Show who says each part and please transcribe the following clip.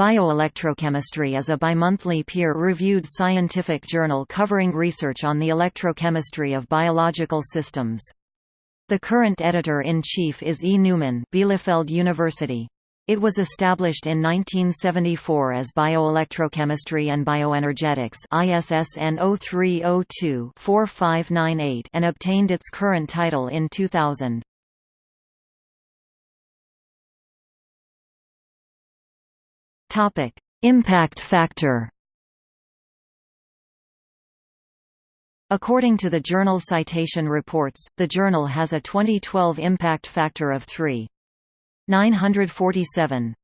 Speaker 1: Bioelectrochemistry is a bimonthly peer-reviewed scientific journal covering research on the electrochemistry of biological systems. The current editor-in-chief is E. Neumann Bielefeld University. It was established in 1974 as Bioelectrochemistry and Bioenergetics ISSN 0302-4598 and obtained its current title in 2000. Topic: Impact factor. According to the Journal Citation Reports, the journal has a 2012 impact factor of 3.947.